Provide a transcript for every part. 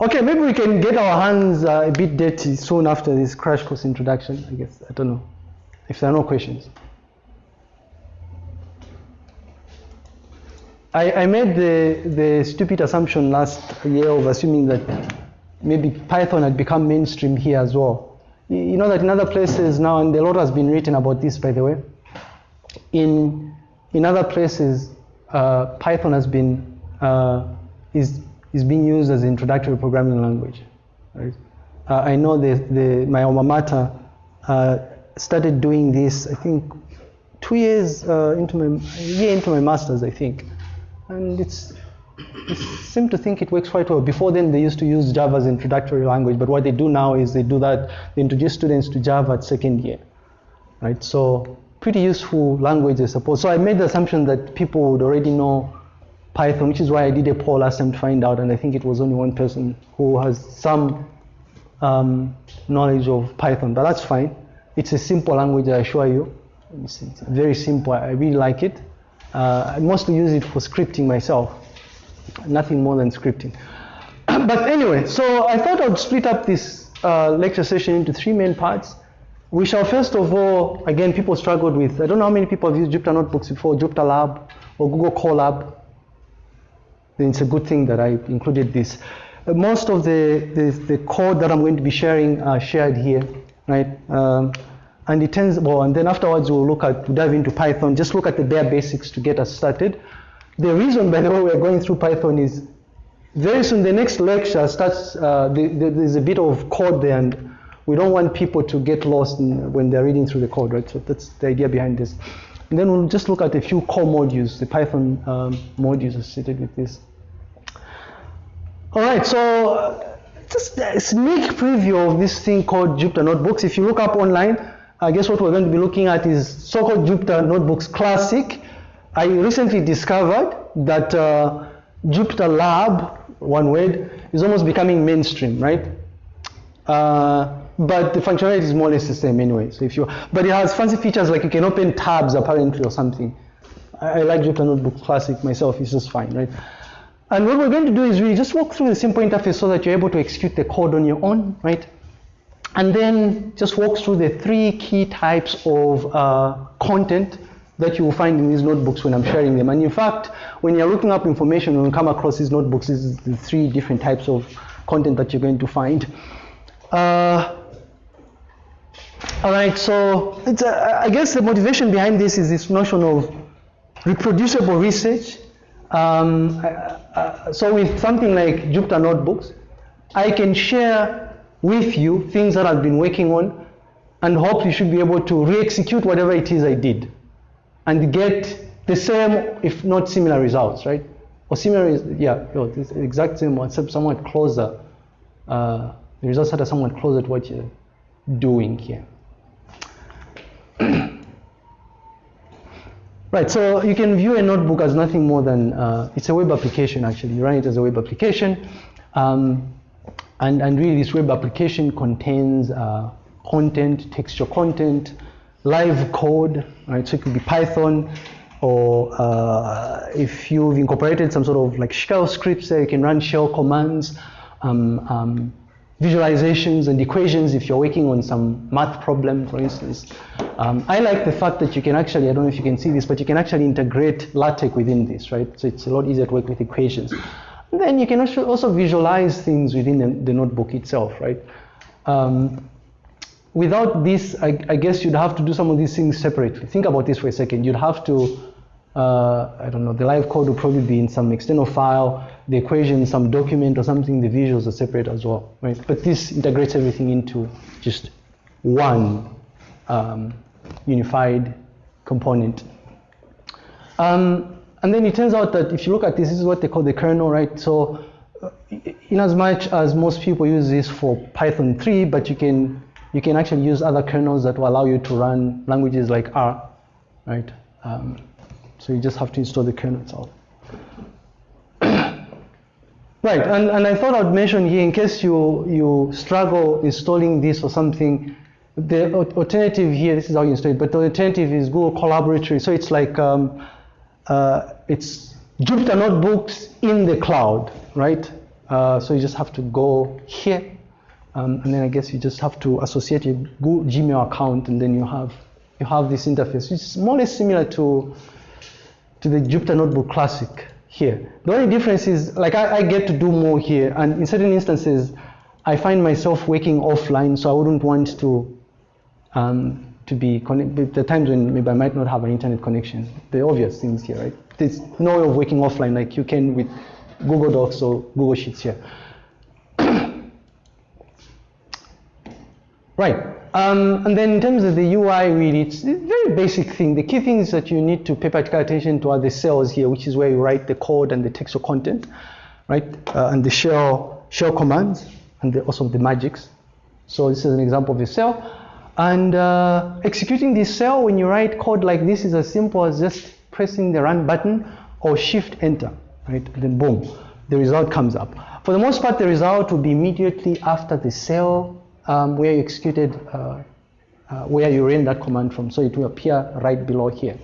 Okay, maybe we can get our hands uh, a bit dirty soon after this crash course introduction, I guess. I don't know. If there are no questions. I, I made the, the stupid assumption last year of assuming that maybe Python had become mainstream here as well. You know that in other places now, and a lot has been written about this, by the way, in, in other places, uh, Python has been, uh, is, is being used as an introductory programming language. Right? Uh, I know the, the, my alma mater uh, started doing this, I think, two years uh, into my, year into my master's, I think. And it's, it seem to think it works quite well. Before then, they used to use Java as introductory language, but what they do now is they do that, they introduce students to Java at second year, right? So pretty useful language, I suppose. So I made the assumption that people would already know Python, which is why I did a poll last time to find out, and I think it was only one person who has some um, knowledge of Python, but that's fine. It's a simple language, I assure you. It's, it's very simple. I really like it. Uh, I mostly use it for scripting myself, nothing more than scripting. but anyway, so I thought I'd split up this uh, lecture session into three main parts. We shall first of all, again, people struggled with, I don't know how many people have used Jupyter Notebooks before, Jupyter Lab or Google Colab. It's a good thing that I included this. Uh, most of the, the, the, code that I'm going to be sharing are shared here, right? Um, and it turns, well, and then afterwards we'll look at, we'll dive into Python, just look at the bare basics to get us started. The reason, by the way, we're going through Python is very soon the next lecture starts, uh, the, the, there's a bit of code there and we don't want people to get lost in, when they're reading through the code, right? So that's the idea behind this. And then we'll just look at a few core modules, the Python um, modules associated with this. All right, so uh, just a sneak preview of this thing called Jupyter Notebooks. If you look up online, I guess what we're going to be looking at is so-called Jupyter Notebooks Classic. I recently discovered that uh, Jupyter Lab, one word, is almost becoming mainstream, right? Uh, but the functionality is more or less the same anyway. So if you, but it has fancy features like you can open tabs apparently or something. I, I like Jupyter Notebook Classic myself. It's just fine, right? And what we're going to do is really just walk through the simple interface so that you're able to execute the code on your own, right? And then just walk through the three key types of uh, content that you will find in these notebooks when I'm sharing them. And in fact, when you're looking up information, when you come across these notebooks, is the three different types of content that you're going to find. Uh, all right, so a, I guess the motivation behind this is this notion of reproducible research. Um, uh, so with something like Jupyter Notebooks, I can share with you things that I've been working on and hope you should be able to re-execute whatever it is I did and get the same, if not similar results, right? Or similar, yeah, the exact same, except somewhat closer. Uh, the results that are somewhat closer to what you're doing here. Right, so you can view a notebook as nothing more than, uh, it's a web application actually. You run it as a web application. Um, and, and really this web application contains uh, content, textual content, live code, right? So it could be Python, or uh, if you've incorporated some sort of like shell scripts there, you can run shell commands, um, um, visualizations and equations if you're working on some math problem, for instance. Um, I like the fact that you can actually, I don't know if you can see this, but you can actually integrate LaTeX within this, right? So it's a lot easier to work with equations. And then you can also, also visualize things within the, the notebook itself, right? Um, without this, I, I, guess you'd have to do some of these things separately. Think about this for a second. You'd have to, uh, I don't know, the live code would probably be in some external file, the equation, some document or something, the visuals are separate as well, right? But this integrates everything into just one um, unified component. Um, and then it turns out that if you look at this, this is what they call the kernel, right? So uh, in as much as most people use this for Python 3, but you can you can actually use other kernels that will allow you to run languages like R, right? Um, so you just have to install the kernel itself. Right, and, and I thought I'd mention here, in case you, you struggle installing this or something, the alternative here, this is how you install it, but the alternative is Google Colaboratory. So it's like, um, uh, it's Jupyter Notebooks in the cloud, right? Uh, so you just have to go here, um, and then I guess you just have to associate your Google Gmail account, and then you have you have this interface, which is more or less similar to to the Jupyter Notebook Classic here. The only difference is, like, I, I get to do more here, and in certain instances, I find myself working offline, so I wouldn't want to um, to be connected. The times when maybe I might not have an internet connection, the obvious things here, right? There's no way of working offline like you can with Google Docs or Google Sheets here. right. Um, and then in terms of the UI, really, it's a very basic thing. The key things that you need to pay particular attention to are the cells here, which is where you write the code and the textual content, right? Uh, and the shell shell commands and the, also the magics. So this is an example of a cell. And uh, executing this cell when you write code like this is as simple as just pressing the run button or shift enter, right? And then boom, the result comes up. For the most part, the result will be immediately after the cell um, where you executed, uh, uh, where you ran that command from. So it will appear right below here.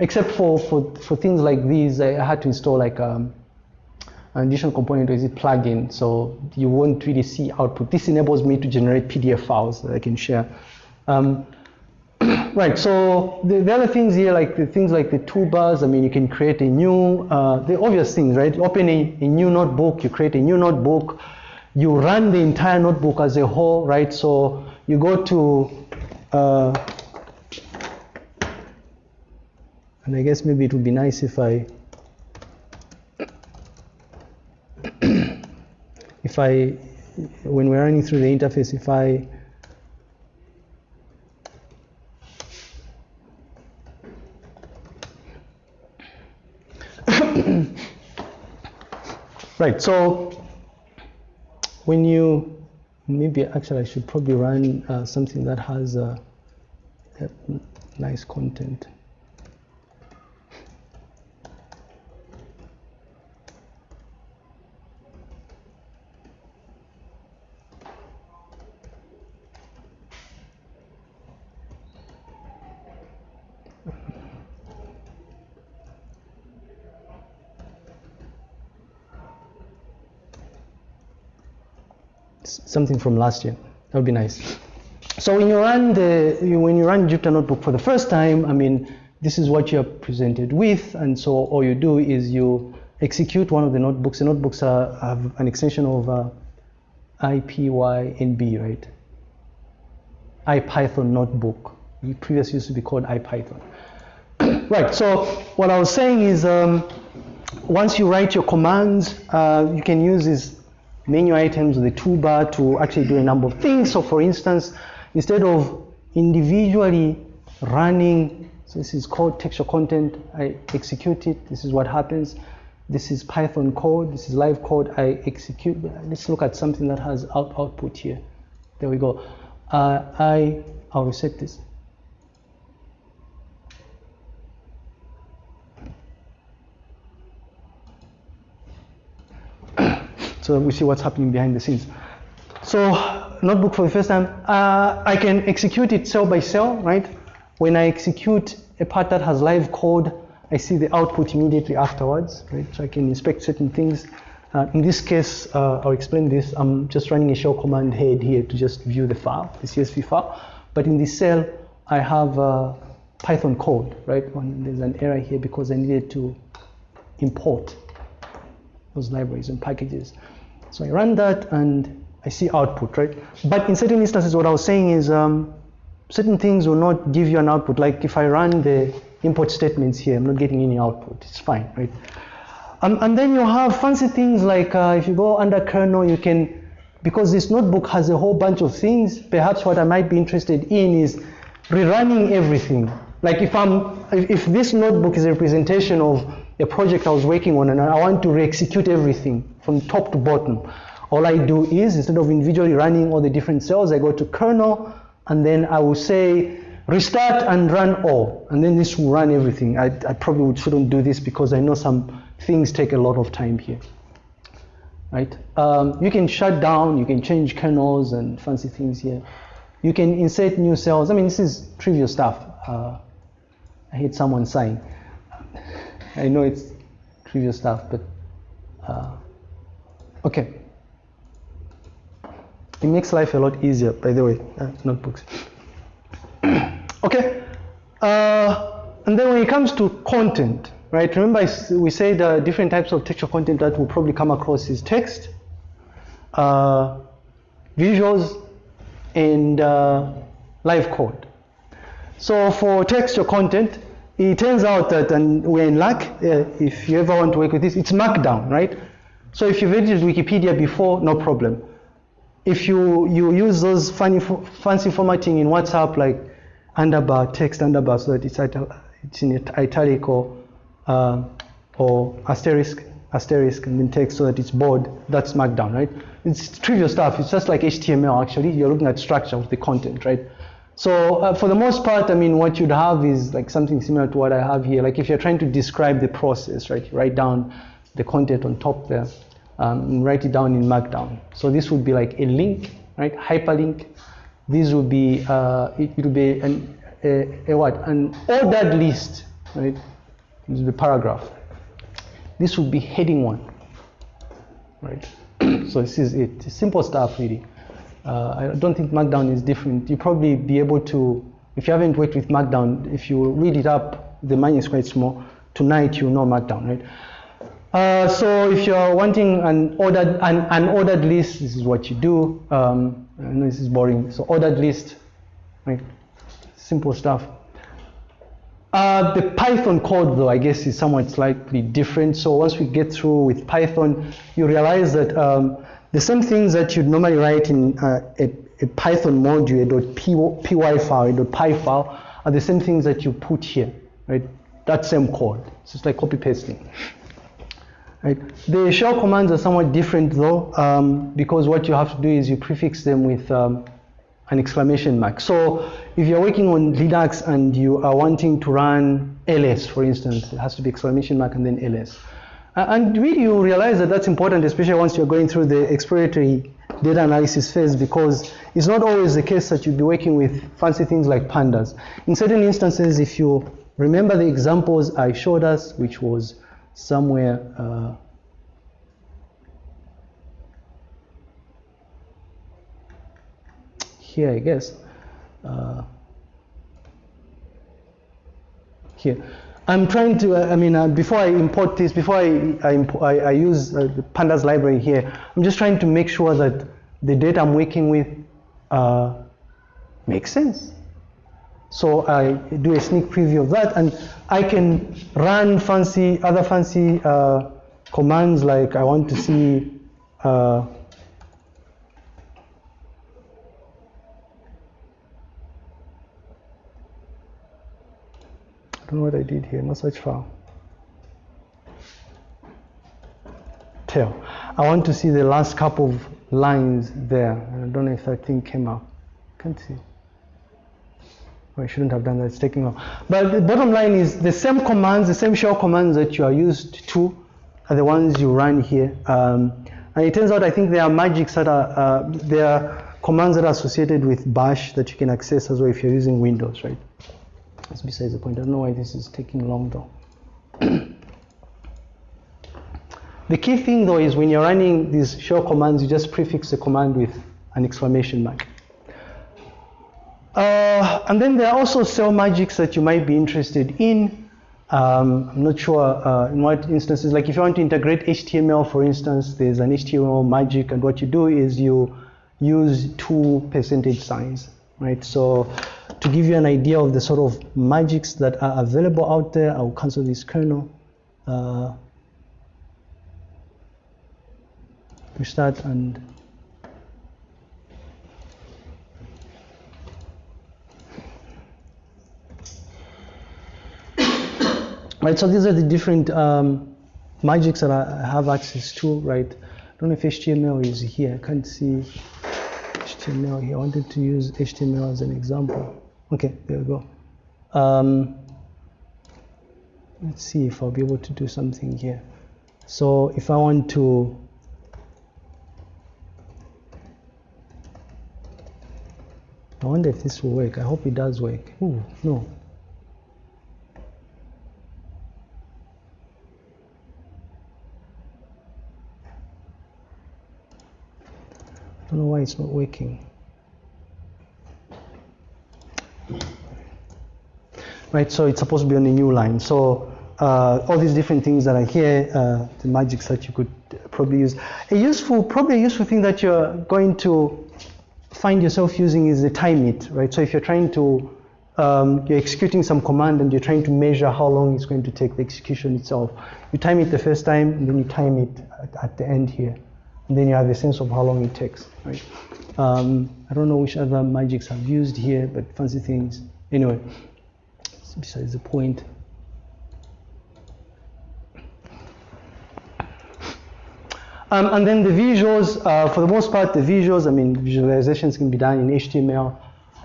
Except for, for, for things like these, I had to install like um, an additional component is it plugin, so you won't really see output. This enables me to generate PDF files that I can share. Um, right, so the, the, other things here, like the things like the toolbars, I mean, you can create a new, uh, the obvious things, right? Open a, a, new notebook, you create a new notebook, you run the entire notebook as a whole, right? So you go to, uh, and I guess maybe it would be nice if I, if I, when we're running through the interface, if I right, so when you, maybe actually I should probably run uh, something that has uh, nice content. Something from last year. That would be nice. So when you run the when you run Jupyter Notebook for the first time, I mean, this is what you're presented with, and so all you do is you execute one of the notebooks. The notebooks are, have an extension of uh, IPYNB, right? IPython notebook. It previously used to be called IPython. right. So what I was saying is, um, once you write your commands, uh, you can use this menu items, with the toolbar to actually do a number of things. So for instance, instead of individually running, so this is called texture content, I execute it, this is what happens. This is Python code, this is live code, I execute. Let's look at something that has out output here. There we go. Uh, I, I'll reset this. So we see what's happening behind the scenes. So notebook for the first time, uh, I can execute it cell by cell, right? When I execute a part that has live code, I see the output immediately afterwards, right? So I can inspect certain things. Uh, in this case, uh, I'll explain this. I'm just running a shell command head here to just view the file, the CSV file. But in this cell, I have uh, Python code, right? When there's an error here because I needed to import those libraries and packages. So I run that and I see output, right? But in certain instances, what I was saying is um, certain things will not give you an output. Like if I run the import statements here, I'm not getting any output. It's fine, right? Um, and then you have fancy things like uh, if you go under kernel, you can, because this notebook has a whole bunch of things, perhaps what I might be interested in is rerunning everything. Like if I'm, if, if this notebook is a representation of a project I was working on and I want to re-execute everything from top to bottom. All I do is, instead of individually running all the different cells, I go to kernel and then I will say restart and run all. And then this will run everything. I, I probably shouldn't do this because I know some things take a lot of time here. Right? Um, you can shut down, you can change kernels and fancy things here. You can insert new cells. I mean, this is trivial stuff. Uh, I hate someone saying. I know it's trivial stuff, but uh, okay. It makes life a lot easier, by the way, uh, notebooks. okay. Uh, and then when it comes to content, right? Remember we said uh, different types of textual content that we'll probably come across is text, uh, visuals, and uh, live code. So for textual content, it turns out that, and we're in luck, uh, if you ever want to work with this, it's Markdown, right? So if you've edited Wikipedia before, no problem. If you, you use those funny, fancy formatting in WhatsApp, like underbar, text underbar, so that it's, it's in it- italic or, uh, or asterisk, asterisk, and then text so that it's bold, that's Markdown, right? It's trivial stuff. It's just like HTML, actually. You're looking at structure of the content, right? So uh, for the most part, I mean, what you'd have is like something similar to what I have here. Like if you're trying to describe the process, right? You write down the content on top there um, write it down in Markdown. So this would be like a link, right? Hyperlink. This would be uh, it, would be an, a, a what? An ordered list, right? This would be paragraph. This would be heading one, right? so this is it. Simple stuff, really. Uh, I don't think Markdown is different. You probably be able to, if you haven't worked with Markdown, if you read it up, the mind is quite small. Tonight you know Markdown, right? Uh, so if you're wanting an ordered an, an ordered list, this is what you do. Um, this is boring. So ordered list, right? Simple stuff. Uh, the Python code, though, I guess, is somewhat slightly different. So once we get through with Python, you realize that um, the same things that you'd normally write in uh, a, a Python module, a .py, file, a .py file, are the same things that you put here, right? That same code. It's just like copy pasting. Right. The shell commands are somewhat different though, um, because what you have to do is you prefix them with um, an exclamation mark. So if you're working on Linux and you are wanting to run ls, for instance, it has to be exclamation mark and then ls. And really you realize that that's important, especially once you're going through the exploratory data analysis phase, because it's not always the case that you'll be working with fancy things like pandas. In certain instances, if you remember the examples I showed us, which was somewhere uh, here, I guess. Uh, here. I'm trying to, uh, I mean, uh, before I import this, before I, I, I, I use uh, the pandas library here, I'm just trying to make sure that the data I'm working with uh, makes sense. So I do a sneak preview of that, and I can run fancy other fancy uh, commands like I want to see. Uh, I don't know what I did here. No such file. Tail. I want to see the last couple of lines there. I don't know if that thing came up. Can't see. I shouldn't have done that, it's taking long. But the bottom line is the same commands, the same shell commands that you are used to are the ones you run here. Um, and it turns out I think there are magics that are, uh, there are commands that are associated with bash that you can access as well if you're using Windows, right? That's besides the point. I don't know why this is taking long though. the key thing though is when you're running these shell commands, you just prefix the command with an exclamation mark. Uh, and then there are also cell magics that you might be interested in. Um, I'm not sure uh, in what instances, like if you want to integrate HTML, for instance, there's an HTML magic, and what you do is you use two percentage signs, right? So to give you an idea of the sort of magics that are available out there, I'll cancel this kernel. Uh, restart and right so these are the different um, magics that I have access to right? I don't know if HTML is here. I can't see HTML here. I wanted to use HTML as an example. Okay there we go. Um, let's see if I'll be able to do something here. So if I want to I wonder if this will work. I hope it does work. Ooh, no don't know why it's not working. Right, so it's supposed to be on a new line. So uh, all these different things that are here, uh, the magics that you could probably use. A useful, probably a useful thing that you're going to find yourself using is the timeit, right? So if you're trying to, um, you're executing some command and you're trying to measure how long it's going to take the execution itself. You time it the first time and then you time it at, at the end here. And then you have a sense of how long it takes, right? Um, I don't know which other magics I've used here, but fancy things. Anyway, besides the point. Um, and then the visuals, uh, for the most part, the visuals, I mean, visualizations can be done in HTML.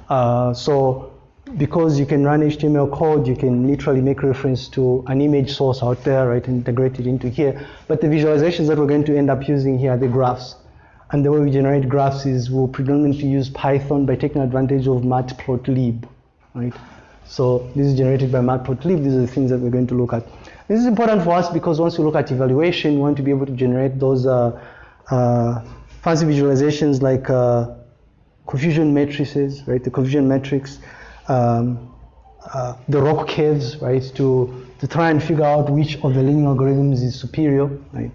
Uh, so because you can run HTML code, you can literally make reference to an image source out there, right, integrate it into here. But the visualizations that we're going to end up using here are the graphs. And the way we generate graphs is we'll predominantly use Python by taking advantage of matplotlib, right? So this is generated by matplotlib. These are the things that we're going to look at. This is important for us because once we look at evaluation, we want to be able to generate those uh, uh, fancy visualizations like uh, confusion matrices, right? The confusion matrix, um, uh, the ROC curves, right? To to try and figure out which of the learning algorithms is superior, right?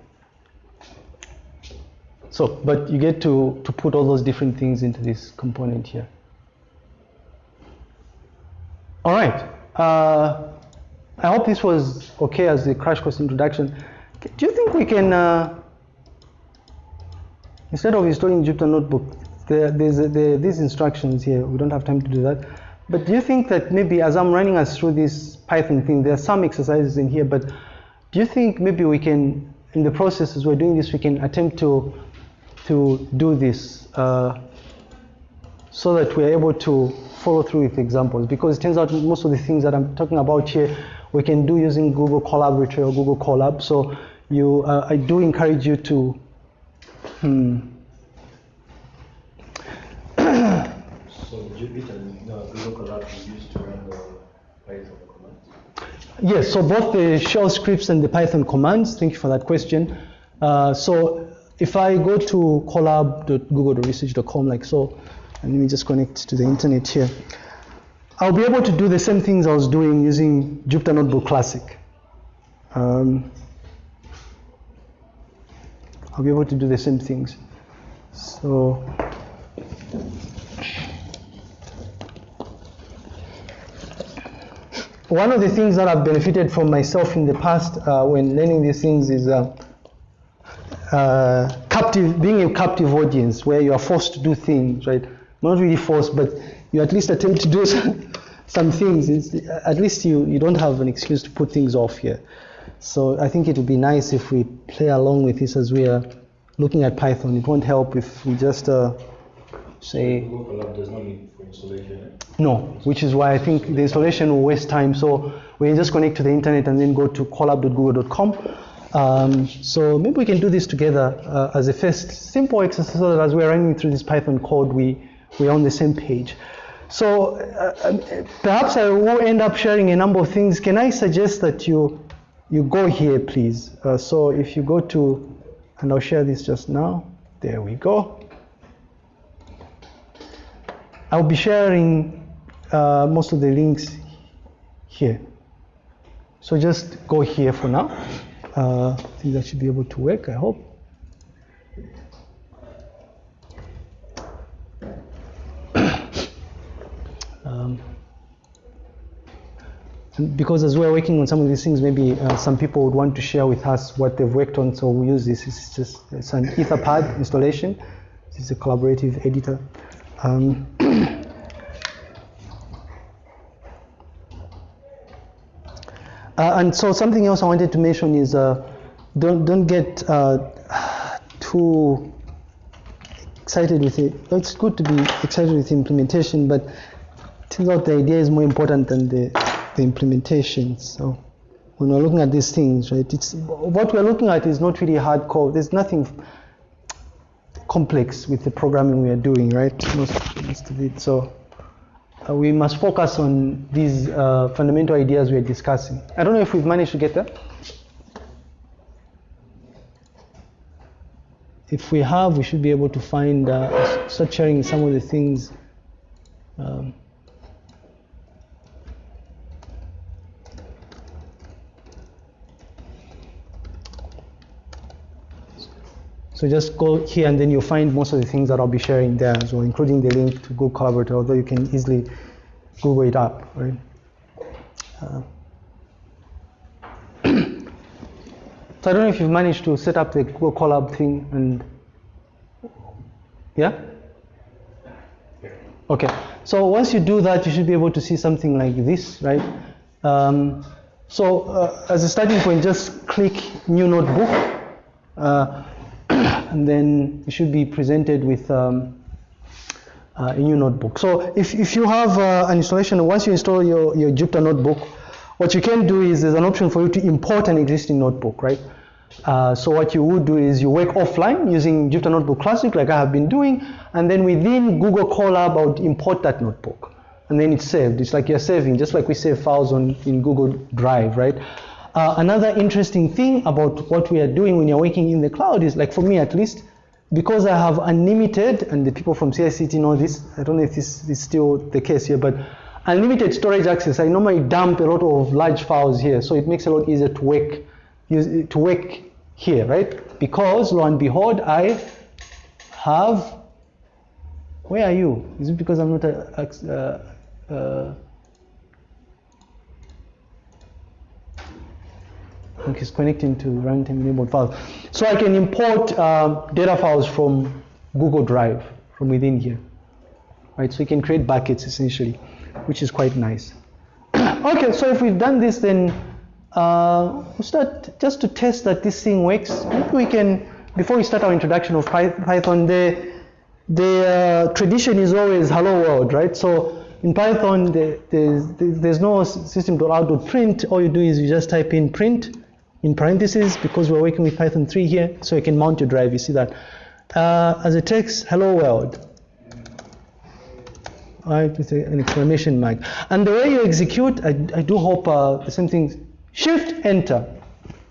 So, but you get to to put all those different things into this component here. All right. Uh, I hope this was okay as the crash course introduction. Do you think we can, uh, instead of installing Jupyter Notebook, there, there's there, these instructions here. We don't have time to do that. But do you think that maybe as I'm running us through this Python thing, there are some exercises in here, but do you think maybe we can, in the process as we're doing this, we can attempt to, to do this uh, so that we're able to follow through with examples? Because it turns out most of the things that I'm talking about here we can do using Google Colaboratory or Google Colab. So you, uh, I do encourage you to. Hmm. Jupyter Google used to run the Python commands? Yes, so both the shell scripts and the Python commands. Thank you for that question. Uh, so if I go to colab.google.research.com like so, and let me just connect to the internet here. I'll be able to do the same things I was doing using Jupyter Notebook Classic. Um, I'll be able to do the same things. So, one of the things that I've benefited from myself in the past uh, when learning these things is uh, uh, captive, being a captive audience where you are forced to do things, right? Not really forced, but you at least attempt to do some, some things. It's, at least you, you don't have an excuse to put things off here. So I think it would be nice if we play along with this as we are looking at Python. It won't help if we just uh, say. Google Colab does not need for installation. Eh? No, which is why I think the installation will waste time. So we just connect to the internet and then go to colab.google.com. Um, so maybe we can do this together uh, as a first simple exercise so that as we're running through this Python code, we, we're on the same page. So uh, um, perhaps I will end up sharing a number of things. Can I suggest that you you go here, please? Uh, so if you go to, and I'll share this just now. There we go. I'll be sharing uh, most of the links here. So just go here for now. Uh, I think that should be able to work, I hope. Um, because as we're working on some of these things, maybe uh, some people would want to share with us what they've worked on. So we use this. It's just it's an Etherpad installation. This is a collaborative editor. Um, uh, and so something else I wanted to mention is uh, don't don't get uh, too excited with it. It's good to be excited with implementation, but turns out the idea is more important than the, the implementation. So when we're looking at these things, right, it's what we're looking at is not really hardcore. There's nothing complex with the programming we are doing, right? Most, most of it. So uh, we must focus on these uh, fundamental ideas we are discussing. I don't know if we've managed to get there. if we have, we should be able to find, uh, start sharing some of the things. Um, So just go here and then you'll find most of the things that I'll be sharing there as well, including the link to Google Collaborator, although you can easily Google it up, right? Uh, so I don't know if you've managed to set up the Google Colab thing and yeah? Okay, so once you do that, you should be able to see something like this, right? Um, so uh, as a starting point, just click New Notebook. Uh, and then you should be presented with um, uh, a new notebook. So if, if you have uh, an installation, once you install your, your Jupyter notebook, what you can do is there's an option for you to import an existing notebook, right? Uh, so what you would do is you work offline using Jupyter Notebook Classic like I have been doing, and then within Google Colab, I would import that notebook. And then it's saved. It's like you're saving, just like we save files on in Google Drive, right? Uh, another interesting thing about what we are doing when you're working in the cloud is, like for me at least, because I have unlimited, and the people from CICT know this, I don't know if this is still the case here, but unlimited storage access, I normally dump a lot of large files here, so it makes it a lot easier to work, to work here, right? Because, lo and behold, I have, where are you? Is it because I'm not a, uh, uh, Okay, it's connecting to runtime enabled files. So I can import uh, data files from Google Drive from within here. Right, so you can create buckets essentially, which is quite nice. okay, so if we've done this, then uh, we'll start just to test that this thing works. Maybe we can, before we start our introduction of Python, the, the uh, tradition is always hello world, right? So in Python, the, there's, there's no system.out.print. All you do is you just type in print in parentheses because we're working with Python 3 here, so you can mount your drive, you see that. Uh, as a text, hello world. Right, with an exclamation mark. And the way you execute, I, I do hope uh, the same thing, shift, enter,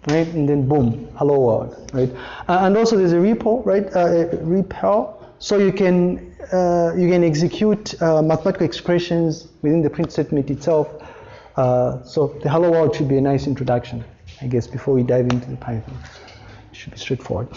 right, and then boom, hello world, right. Uh, and also there's a REPL, right, uh, REPL, so you can uh, you can execute uh, mathematical expressions within the print statement itself. Uh, so the hello world should be a nice introduction. I guess, before we dive into the Python. It should be straightforward.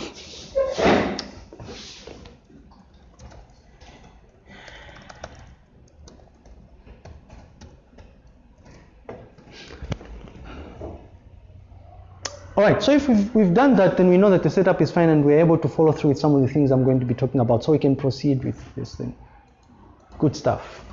All right, so if we've, we've done that, then we know that the setup is fine and we're able to follow through with some of the things I'm going to be talking about so we can proceed with this thing. Good stuff.